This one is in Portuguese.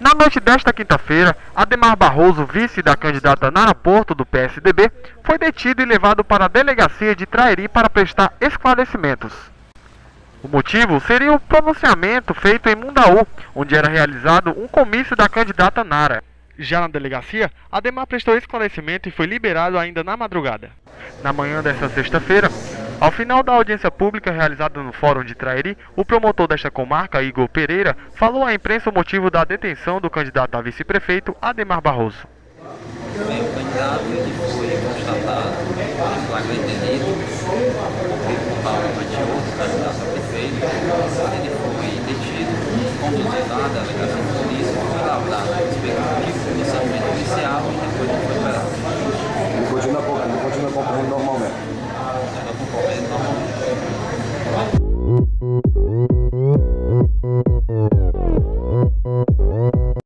Na noite desta quinta-feira, Ademar Barroso, vice da candidata Nara Porto do PSDB, foi detido e levado para a delegacia de Trairi para prestar esclarecimentos. O motivo seria o pronunciamento feito em Mundaú, onde era realizado um comício da candidata Nara. Já na delegacia, Ademar prestou esclarecimento e foi liberado ainda na madrugada. Na manhã desta sexta-feira, ao final da audiência pública realizada no Fórum de Trairi, o promotor desta comarca, Igor Pereira, falou à imprensa o motivo da detenção do candidato a vice-prefeito, Ademar Barroso. Bem, o candidato ele foi constatado flagrante delito, Matioso, candidato a prefeito. Ele foi detido, conduzido à delegacia de polícia, foi lavrado